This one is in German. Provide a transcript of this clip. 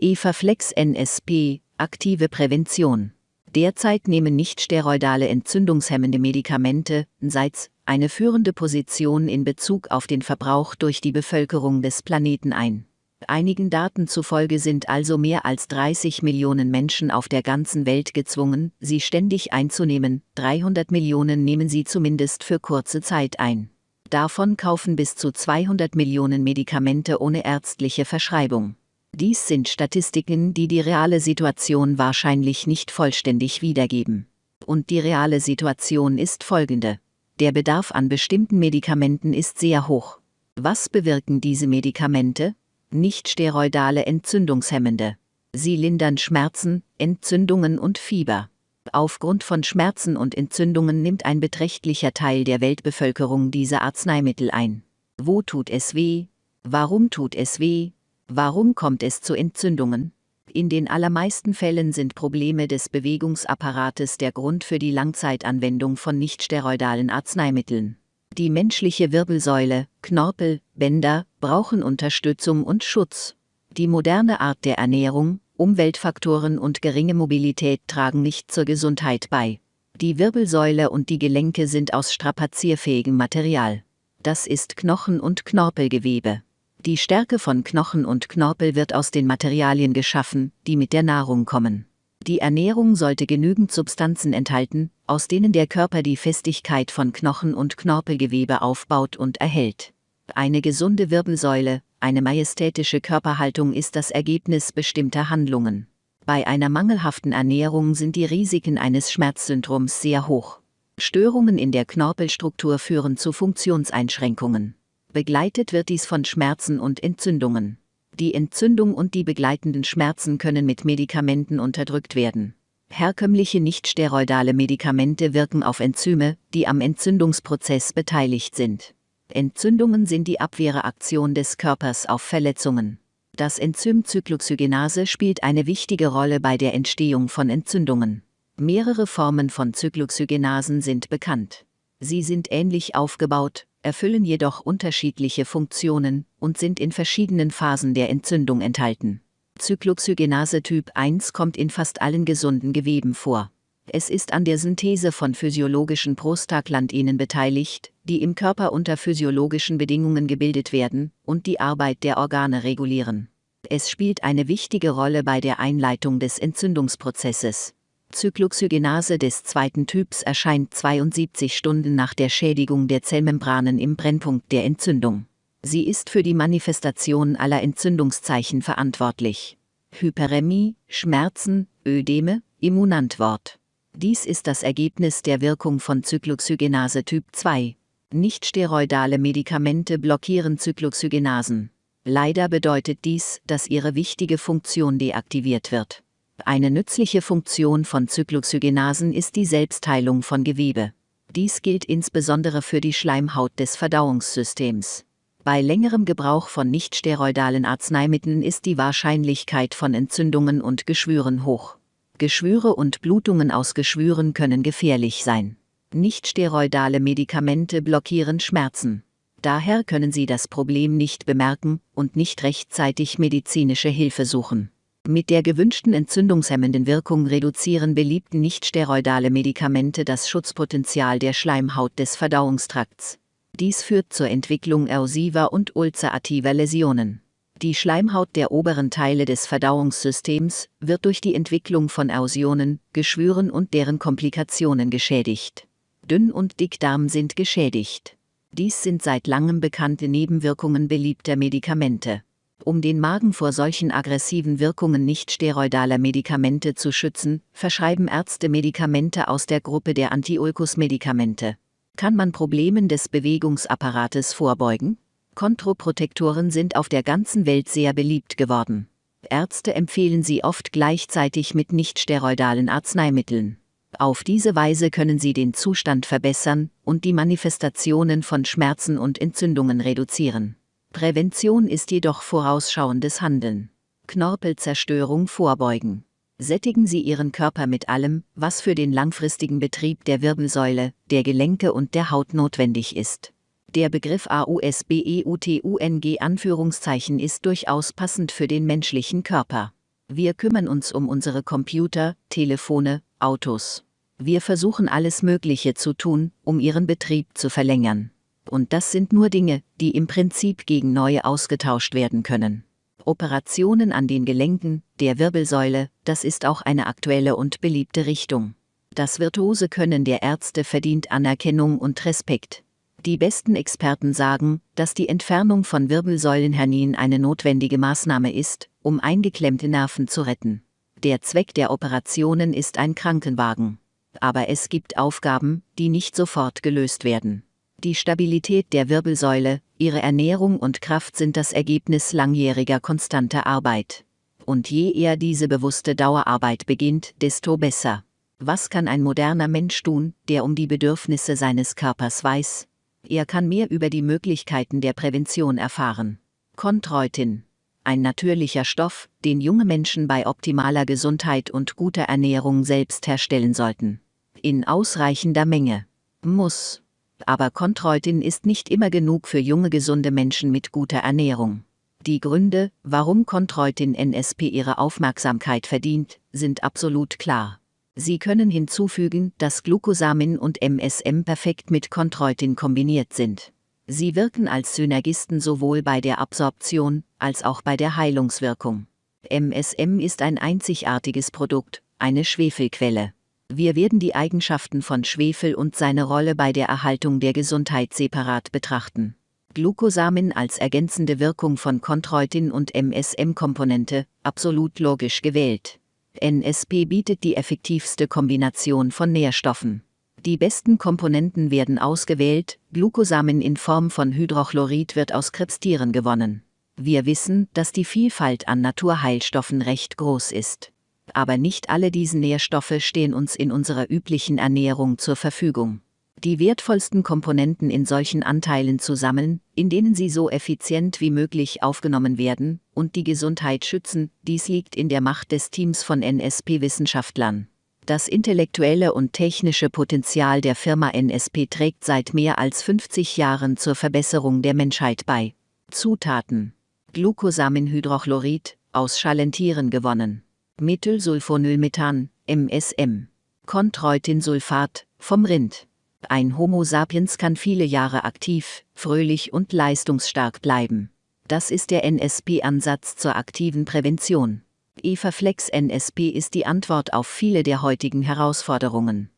Everflex NSP, aktive Prävention. Derzeit nehmen nichtsteroidale entzündungshemmende Medikamente, NSAIDs, eine führende Position in Bezug auf den Verbrauch durch die Bevölkerung des Planeten ein. Einigen Daten zufolge sind also mehr als 30 Millionen Menschen auf der ganzen Welt gezwungen, sie ständig einzunehmen, 300 Millionen nehmen sie zumindest für kurze Zeit ein. Davon kaufen bis zu 200 Millionen Medikamente ohne ärztliche Verschreibung. Dies sind Statistiken, die die reale Situation wahrscheinlich nicht vollständig wiedergeben. Und die reale Situation ist folgende. Der Bedarf an bestimmten Medikamenten ist sehr hoch. Was bewirken diese Medikamente? Nicht-steroidale Entzündungshemmende. Sie lindern Schmerzen, Entzündungen und Fieber. Aufgrund von Schmerzen und Entzündungen nimmt ein beträchtlicher Teil der Weltbevölkerung diese Arzneimittel ein. Wo tut es weh? Warum tut es weh? Warum kommt es zu Entzündungen? In den allermeisten Fällen sind Probleme des Bewegungsapparates der Grund für die Langzeitanwendung von nichtsteroidalen Arzneimitteln. Die menschliche Wirbelsäule, Knorpel, Bänder brauchen Unterstützung und Schutz. Die moderne Art der Ernährung, Umweltfaktoren und geringe Mobilität tragen nicht zur Gesundheit bei. Die Wirbelsäule und die Gelenke sind aus strapazierfähigem Material. Das ist Knochen- und Knorpelgewebe. Die Stärke von Knochen und Knorpel wird aus den Materialien geschaffen, die mit der Nahrung kommen. Die Ernährung sollte genügend Substanzen enthalten, aus denen der Körper die Festigkeit von Knochen und Knorpelgewebe aufbaut und erhält. Eine gesunde Wirbelsäule, eine majestätische Körperhaltung ist das Ergebnis bestimmter Handlungen. Bei einer mangelhaften Ernährung sind die Risiken eines Schmerzsyndroms sehr hoch. Störungen in der Knorpelstruktur führen zu Funktionseinschränkungen. Begleitet wird dies von Schmerzen und Entzündungen. Die Entzündung und die begleitenden Schmerzen können mit Medikamenten unterdrückt werden. Herkömmliche nichtsteroidale Medikamente wirken auf Enzyme, die am Entzündungsprozess beteiligt sind. Entzündungen sind die Abwehrreaktion des Körpers auf Verletzungen. Das Enzym Cyclooxygenase spielt eine wichtige Rolle bei der Entstehung von Entzündungen. Mehrere Formen von Cyclooxygenasen sind bekannt. Sie sind ähnlich aufgebaut, erfüllen jedoch unterschiedliche Funktionen und sind in verschiedenen Phasen der Entzündung enthalten. Cyclooxygenase Typ 1 kommt in fast allen gesunden Geweben vor. Es ist an der Synthese von physiologischen Prostaglandinen beteiligt, die im Körper unter physiologischen Bedingungen gebildet werden und die Arbeit der Organe regulieren. Es spielt eine wichtige Rolle bei der Einleitung des Entzündungsprozesses. Cyclooxygenase des zweiten Typs erscheint 72 Stunden nach der Schädigung der Zellmembranen im Brennpunkt der Entzündung. Sie ist für die Manifestation aller Entzündungszeichen verantwortlich. Hyperämie, Schmerzen, Ödeme, Immunantwort. Dies ist das Ergebnis der Wirkung von Cyclooxygenase Typ 2. Nichtsteroidale Medikamente blockieren Cyclooxygenasen. Leider bedeutet dies, dass ihre wichtige Funktion deaktiviert wird. Eine nützliche Funktion von Cyclooxygenasen ist die Selbstheilung von Gewebe. Dies gilt insbesondere für die Schleimhaut des Verdauungssystems. Bei längerem Gebrauch von nichtsteroidalen Arzneimitteln ist die Wahrscheinlichkeit von Entzündungen und Geschwüren hoch. Geschwüre und Blutungen aus Geschwüren können gefährlich sein. Nichtsteroidale Medikamente blockieren Schmerzen. Daher können sie das Problem nicht bemerken und nicht rechtzeitig medizinische Hilfe suchen. Mit der gewünschten entzündungshemmenden Wirkung reduzieren beliebte nichtsteroidale Medikamente das Schutzpotenzial der Schleimhaut des Verdauungstrakts. Dies führt zur Entwicklung erosiver und ulcerativer Läsionen. Die Schleimhaut der oberen Teile des Verdauungssystems wird durch die Entwicklung von Erosionen, Geschwüren und deren Komplikationen geschädigt. Dünn- und Dickdarm sind geschädigt. Dies sind seit langem bekannte Nebenwirkungen beliebter Medikamente. Um den Magen vor solchen aggressiven Wirkungen nicht-steroidaler Medikamente zu schützen, verschreiben Ärzte Medikamente aus der Gruppe der Antiulkus-Medikamente. Kann man Problemen des Bewegungsapparates vorbeugen? Kontroprotektoren sind auf der ganzen Welt sehr beliebt geworden. Ärzte empfehlen sie oft gleichzeitig mit nichtsteroidalen Arzneimitteln. Auf diese Weise können sie den Zustand verbessern und die Manifestationen von Schmerzen und Entzündungen reduzieren. Prävention ist jedoch vorausschauendes Handeln. Knorpelzerstörung vorbeugen sättigen Sie Ihren Körper mit allem, was für den langfristigen Betrieb der Wirbelsäule, der Gelenke und der Haut notwendig ist. Der Begriff AUSBEUTUNG Anführungszeichen ist durchaus passend für den menschlichen Körper. Wir kümmern uns um unsere Computer, Telefone, Autos. Wir versuchen alles Mögliche zu tun, um ihren Betrieb zu verlängern. Und das sind nur Dinge, die im Prinzip gegen neue ausgetauscht werden können. Operationen an den Gelenken, der Wirbelsäule, das ist auch eine aktuelle und beliebte Richtung. Das virtuose Können der Ärzte verdient Anerkennung und Respekt. Die besten Experten sagen, dass die Entfernung von Wirbelsäulenhernien eine notwendige Maßnahme ist, um eingeklemmte Nerven zu retten. Der Zweck der Operationen ist ein Krankenwagen. Aber es gibt Aufgaben, die nicht sofort gelöst werden. Die Stabilität der Wirbelsäule, ihre Ernährung und Kraft sind das Ergebnis langjähriger konstanter Arbeit. Und je eher diese bewusste Dauerarbeit beginnt, desto besser. Was kann ein moderner Mensch tun, der um die Bedürfnisse seines Körpers weiß? Er kann mehr über die Möglichkeiten der Prävention erfahren. Chondroitin. Ein natürlicher Stoff, den junge Menschen bei optimaler Gesundheit und guter Ernährung selbst herstellen sollten. In ausreichender Menge. Muss aber Chondroitin ist nicht immer genug für junge gesunde Menschen mit guter Ernährung. Die Gründe, warum Chondroitin NSP ihre Aufmerksamkeit verdient, sind absolut klar. Sie können hinzufügen, dass Glucosamin und MSM perfekt mit Chondroitin kombiniert sind. Sie wirken als Synergisten sowohl bei der Absorption als auch bei der Heilungswirkung. MSM ist ein einzigartiges Produkt, eine Schwefelquelle. Wir werden die Eigenschaften von Schwefel und seine Rolle bei der Erhaltung der Gesundheit separat betrachten. Glucosamin als ergänzende Wirkung von Chondroitin und MSM-Komponente, absolut logisch gewählt. NSP bietet die effektivste Kombination von Nährstoffen. Die besten Komponenten werden ausgewählt, Glucosamin in Form von Hydrochlorid wird aus Krebstieren gewonnen. Wir wissen, dass die Vielfalt an Naturheilstoffen recht groß ist aber nicht alle diese Nährstoffe stehen uns in unserer üblichen Ernährung zur Verfügung. Die wertvollsten Komponenten in solchen Anteilen zu sammeln, in denen sie so effizient wie möglich aufgenommen werden und die Gesundheit schützen, dies liegt in der Macht des Teams von NSP-Wissenschaftlern. Das intellektuelle und technische Potenzial der Firma NSP trägt seit mehr als 50 Jahren zur Verbesserung der Menschheit bei. Zutaten: Glucosaminhydrochlorid, aus Schalentieren gewonnen. Methylsulfonylmethan, MSM. Chondroitinsulfat, vom Rind. Ein Homo sapiens kann viele Jahre aktiv, fröhlich und leistungsstark bleiben. Das ist der NSP-Ansatz zur aktiven Prävention. Eva Flex NSP ist die Antwort auf viele der heutigen Herausforderungen.